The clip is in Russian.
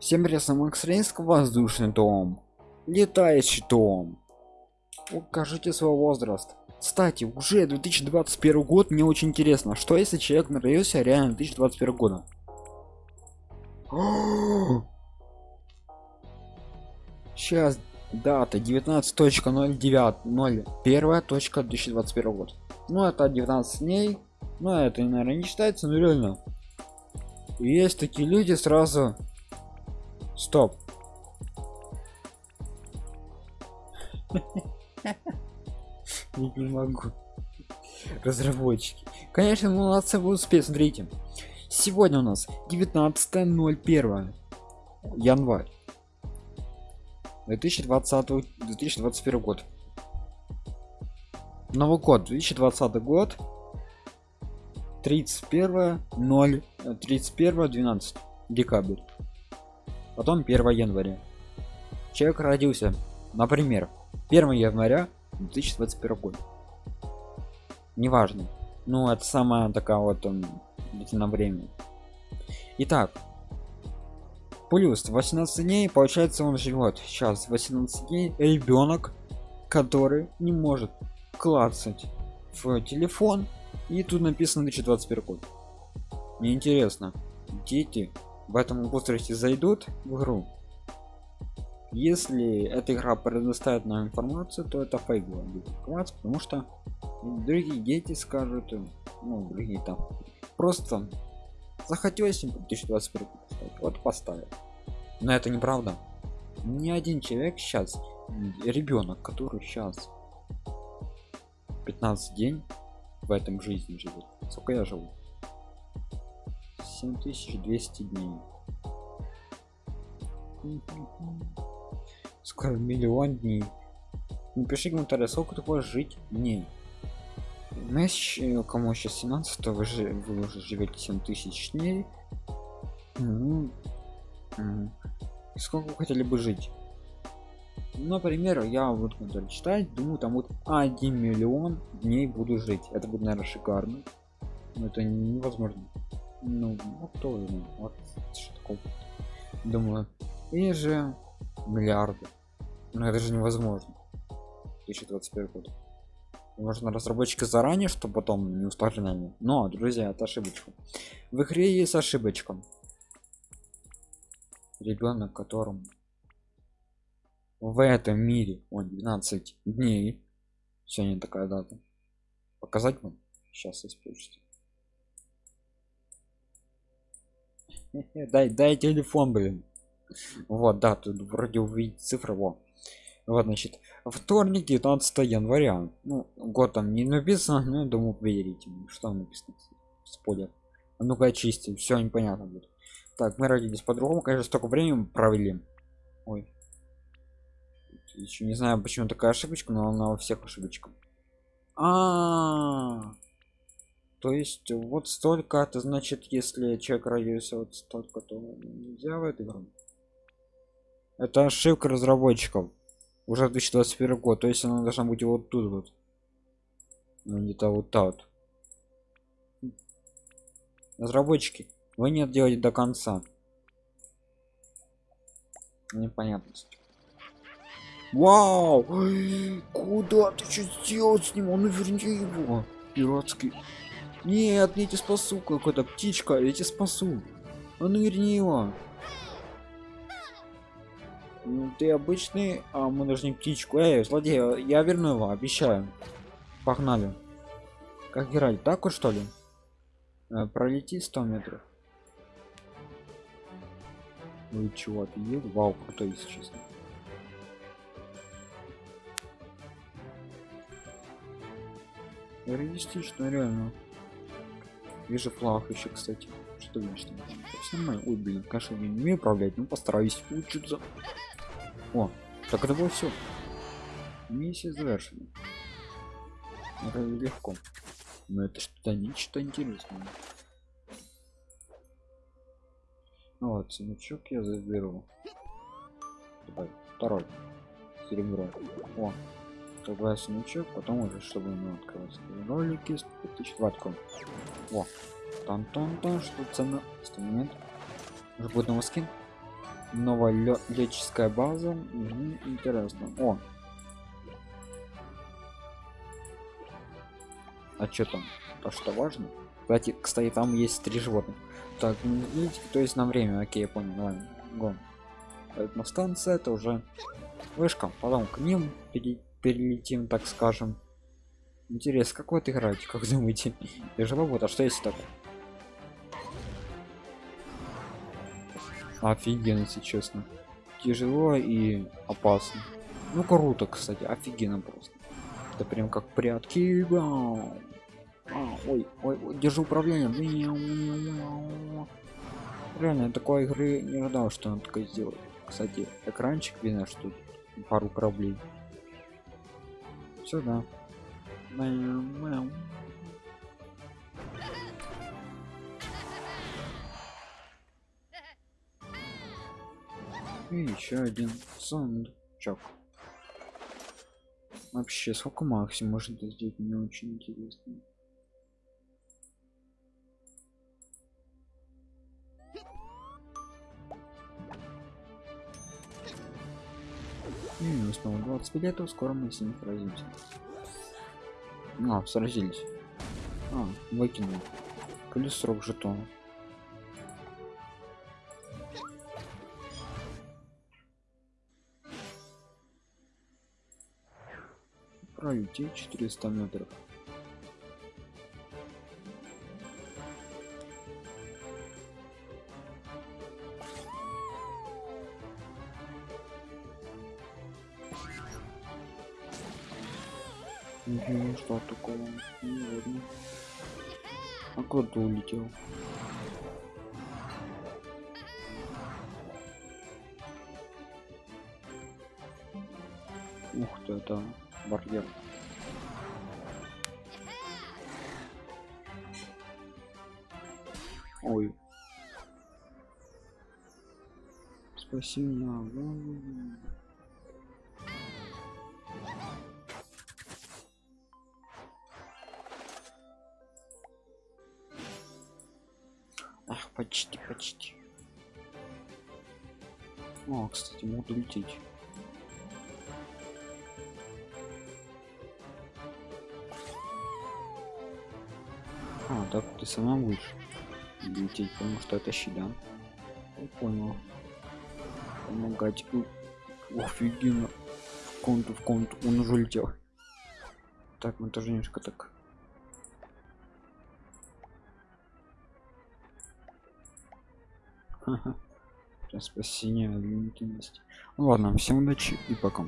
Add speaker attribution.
Speaker 1: Всем привет, Макс Рейнск, воздушный дом, летающий дом. Укажите свой возраст. Кстати, уже 2021 год, мне очень интересно, что если человек родился реально 2021 года? Сейчас дата 19.09.01.2021 год. Ну это 19 дней, но это, наверное, не считается, но реально. Есть такие люди сразу Стоп. Не могу. Разработчики. Конечно, молодцы вы успеть. Смотрите. Сегодня у нас 19.01 январь 2020 2021 год новый год 2020 год 31 0 31 12 декабрь потом 1 января. Человек родился например 1 января 2021 год неважно. Ну это самая такая вот он на время. Итак плюс 18 дней получается он живет. Сейчас 18 дней ребенок который не может клацать в телефон. И тут написано 2021 год. Мне интересно дети в этом возрасте зайдут в игру. Если эта игра предоставит нам информацию то это фейковая информация потому что другие дети скажут ну другие там. Просто захотелось им 2021 вот поставят но это неправда. Ни один человек сейчас ребенок который сейчас 15 день в этом жизни живет сколько я живу 7200 дней. Скоро миллион дней. Напиши комментарий сколько такое жить дней Знаешь, кому сейчас 17 то вы же вы уже живете 7000 дней. Ну, сколько вы хотели бы жить? Например я вот когда читать думаю там вот 1 миллион дней буду жить. Это будет наверное шикарно. Но это невозможно ну, ну кто ну, вот что такое? Думаю и же миллиарды. Но это же невозможно. 2021 год. Можно разработчики заранее чтобы потом не усложняли но друзья это ошибочка. В игре есть ошибочка. Ребенок которому в этом мире он 12 дней. Сегодня такая дата. Показать вам? Сейчас используйте дай дай телефон блин. Вот да тут вроде увидеть цифры вот вот значит вторник 19 января. Ну год там не написано но думаю верите что написано спойлер. А ну-ка очистим все непонятно будет. Так мы родились по-другому конечно столько времени провели. Ой. Еще не знаю почему такая ошибочка но она у всех ошибочка. А, -а, -а. То есть вот столько это значит если человек родился вот столько то нельзя в этой игру. Это ошибка разработчиков уже 2021 год то есть она должна быть вот тут вот. Ну, где-то вот так вот. Разработчики вы не делаете до конца. Непонятность вау! Куда ты что сделал с ним? Он верни его. Пиратский нет я тебя спасу какой-то птичка я тебя спасу а ну верни его. Ну, ты обычный а мы должны птичку. Эй злодей я верну его обещаю. Погнали. Как играть так вот что ли? Э, пролети 100 метров. Ну и чего ты ел вау крутой если честно. Реалистично реально вижу флаг еще кстати. Что там нормально ой блин конечно не умею управлять ну постараюсь учиться о так это было все миссия завершена. Это легко. Но это что-то нечто интересное. Вот сундучок я заберу. Давай, второй. Серебро. О Тогда сундучок потом уже чтобы ему открылся ролики 5000 ватку. О там там там что цена? 100 момент. Уже будет новый скин. Новая лё- леческая база. Мгм, интересно. О. А что там? То что важно? Кстати кстати там есть три животных. Так ну, то есть на время. Окей я понял. Ладно гон. Поэтому станция это уже вышка. Потом к ним. Пере- перелетим так скажем. Интересно как вот играете как думаете? Тяжело вот а что если так? Офигенно если честно. Тяжело и опасно. Ну круто кстати офигенно просто. Это прям как прятки. А, ой, ой, ой, держи управление. Реально такой игры не ожидал что он такое сделает. Кстати экранчик видно что пару кораблей сюда. И еще один сундучок. Вообще, сколько максимум можно сделать, мне очень интересно. Минус снова 20 билетов, скоро мы с ним сразимся. А, сразились. А, выкинул. Плюс срок жетона. пролететь 400 метров Угу, что такого? Не ладно. А куда улетел? Ух ты, это барьер. Ой. Спаси Ах, почти, почти. О, кстати, могу лететь. А, так ты сама будешь лететь, потому что это щит, да? Я понял. Помогать. Офигенно. В конту, в конту. Он уже летел. Так, мы тоже немножко так. Ха-ха. Сейчас спасение. Ну ладно, всем удачи и пока.